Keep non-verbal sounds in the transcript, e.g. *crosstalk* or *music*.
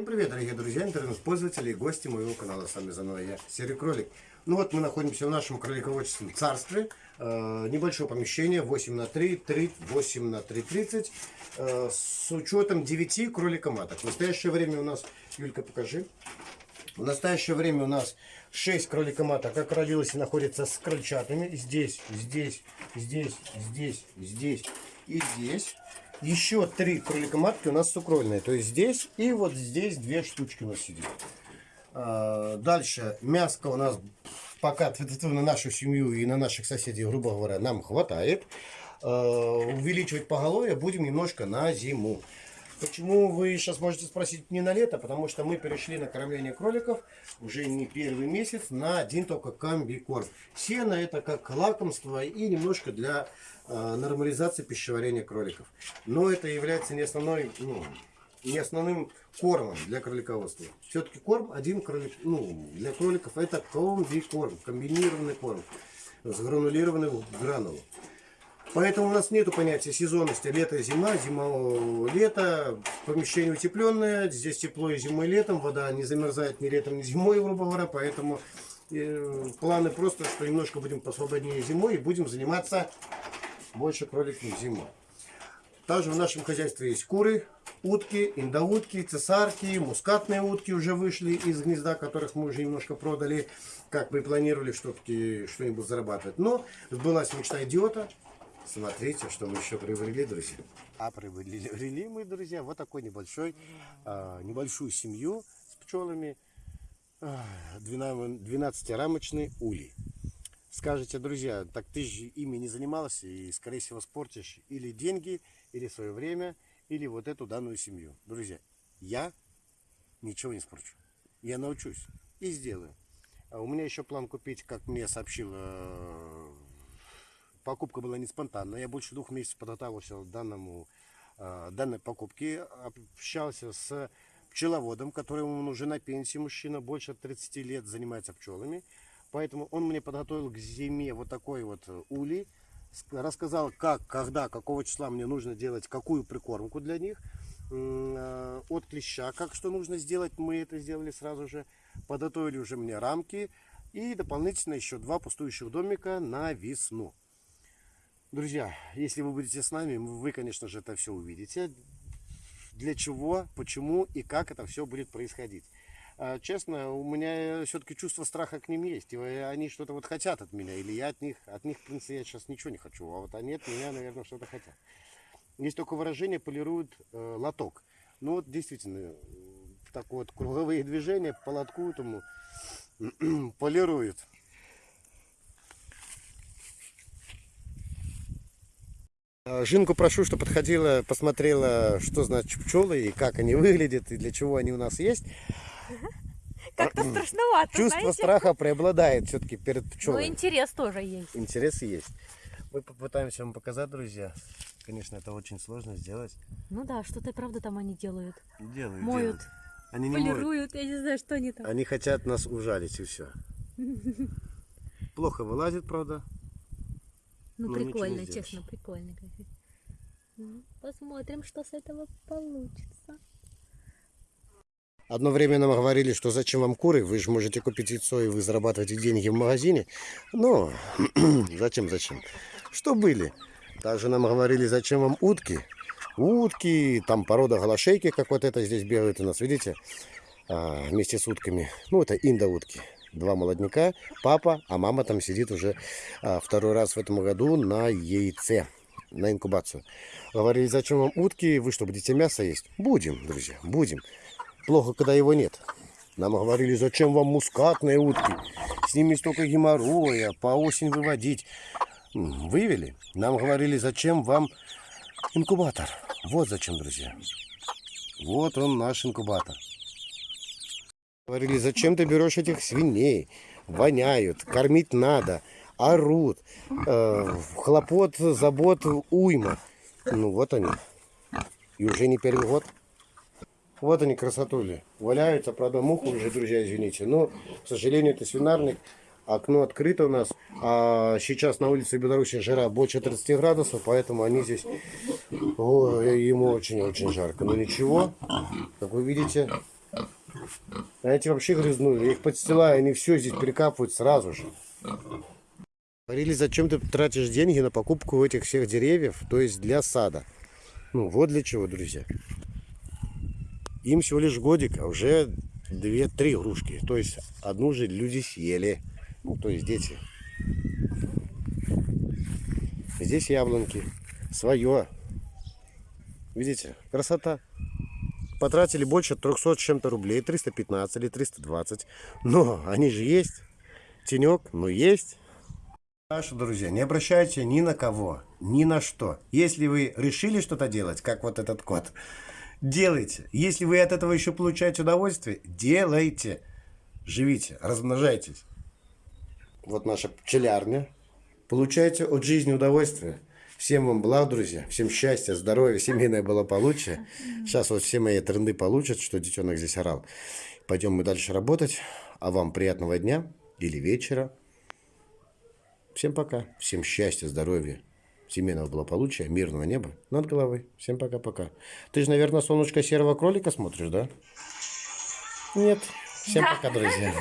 Всем привет, дорогие друзья, интернет-пользователи и гости моего канала. С вами заново я, Серый Кролик. Ну вот мы находимся в нашем кролиководческом царстве. Э, небольшое помещение, 8 на 3, 3, 8 на 3, 30. Э, с учетом 9 кроликоматок. В настоящее время у нас, Юлька, покажи. В настоящее время у нас 6 кроликоматок, как родилось и находится с крольчатами. Здесь, здесь, здесь, здесь, здесь и здесь. Еще три кроликоматки у нас сукрольные. То есть здесь и вот здесь две штучки у нас сидит. А, дальше мяско у нас пока на нашу семью и на наших соседей, грубо говоря, нам хватает. А, увеличивать поголовье будем немножко на зиму. Почему вы сейчас можете спросить не на лето? Потому что мы перешли на кормление кроликов уже не первый месяц на один только комбикорм. Сено это как лакомство и немножко для э, нормализации пищеварения кроликов. Но это является не основной, ну, не основным кормом для кролиководства. Все-таки корм один кролик, ну, для кроликов это комбикорм, комбинированный корм с гранулированным гранулом. Поэтому у нас нет понятия сезонности лето-зима, зима-лето, помещение утепленное, здесь тепло и зимой и летом, вода не замерзает ни летом, ни зимой, грубо говоря, поэтому э, планы просто, что немножко будем посвободнее зимой и будем заниматься больше кроликами зимой. Также в нашем хозяйстве есть куры, утки, индоутки, цесарки, мускатные утки уже вышли из гнезда, которых мы уже немножко продали, как мы планировали что-нибудь зарабатывать. Но сбылась мечта идиота, Смотрите, что мы еще приобрели, друзья. А приобрели мы, друзья, вот такой небольшой, а, небольшую семью с пчелами. 12-рамочный улей. Скажите, друзья, так ты же ими не занимался и, скорее всего, спортишь или деньги, или свое время, или вот эту данную семью. Друзья, я ничего не спорчу. Я научусь и сделаю. А у меня еще план купить, как мне сообщил э, покупка была не спонтанная. Я больше двух месяцев подготовился к данному, э, данной покупке. Общался с пчеловодом, который он уже на пенсии, мужчина, больше 30 лет занимается пчелами. Поэтому он мне подготовил к зиме вот такой вот улей. Рассказал, как, когда, какого числа мне нужно делать, какую прикормку для них. Э, от клеща, как что нужно сделать, мы это сделали сразу же. Подготовили уже мне рамки. И дополнительно еще два пустующих домика на весну. Друзья, если вы будете с нами, вы, конечно же, это все увидите. Для чего, почему и как это все будет происходить. А, честно, у меня все-таки чувство страха к ним есть. И они что-то вот хотят от меня. Или я от них, от них, в принципе, я сейчас ничего не хочу. А вот они от меня, наверное, что-то хотят. Есть только выражение полируют э, лоток. Ну вот действительно, так вот, круговые движения по лотку этому *clears throat* полируют. Жинку прошу, что подходила, посмотрела, что значит пчелы и как они выглядят, и для чего они у нас есть. *laughs* Как-то страшновато, Чувство знаете? страха преобладает все-таки перед Но пчелами. интерес тоже есть. Интерес есть. Мы попытаемся вам показать, друзья. Конечно, это очень сложно сделать. Ну да, что-то правда там они делают. Делают, Моют, делают. Они не моют. полируют, я не знаю, что они там. Они хотят нас ужалить и все. *laughs* Плохо вылазит, правда. Ну Ну, ничего не прикольно, честно, прикольно. Ну, Посмотрим, что с этого получится. Одно время нам говорили, что зачем вам куры, вы же можете купить яйцо и вы зарабатываете деньги в магазине. Но *clears throat* зачем, зачем? Что были? Также нам говорили, зачем вам утки. Утки, там порода голошейки, как вот это здесь бегают у нас, видите? А, вместе с утками. Ну, это индоутки. Два молодняка, папа, а мама там сидит уже а, второй раз в этом году на яйце, на инкубацию. Говорили, зачем вам утки, вы что, будете мясо есть? Будем, друзья, будем. Плохо, когда его нет. Нам говорили, зачем вам мускатные утки? С ними столько геморроя, по осень выводить. Вывели. Нам говорили, зачем вам инкубатор. Вот зачем, друзья. Вот он наш инкубатор. Говорили, зачем ты берешь этих свиней? Воняют, кормить надо, орут. Э, хлопот, забот, уйма. Ну вот они. И уже не первый год. Вот они, красотули. Валяются, правда, муху уже, друзья, извините. Но, к сожалению, это свинарник. Окно открыто у нас. А сейчас на улице Беларуси жара больше 30 градусов, поэтому они здесь... Ой, ему очень-очень жарко. Но ничего, как вы видите, А эти вообще грязнули. Я их подстилаю, они все здесь перекапывают сразу же. Говорили, зачем ты тратишь деньги на покупку этих всех деревьев, то есть для сада. Ну, вот для чего, друзья. Им всего лишь годик, а уже две-три игрушки. То есть одну же люди съели. Ну, то есть дети. Здесь яблонки. Свое. Видите? Красота. Потратили больше 300 с чем-то рублей. 315 или 320. Но они же есть. Тенек, ну есть. Наши друзья, не обращайте ни на кого, ни на что. Если вы решили что-то делать, как вот этот кот, делайте. Если вы от этого еще получаете удовольствие, делайте. Живите, размножайтесь. Вот наша пчелярня. Получайте от жизни удовольствие. Всем вам благ, друзья. Всем счастья, здоровья, семейное благополучие. Сейчас вот все мои тренды получат, что детенок здесь орал. Пойдем мы дальше работать. А вам приятного дня или вечера. Всем пока. Всем счастья, здоровья, семейного благополучия, мирного неба над головой. Всем пока-пока. Ты же, наверное, солнышко серого кролика смотришь, да? Нет. Всем пока, друзья.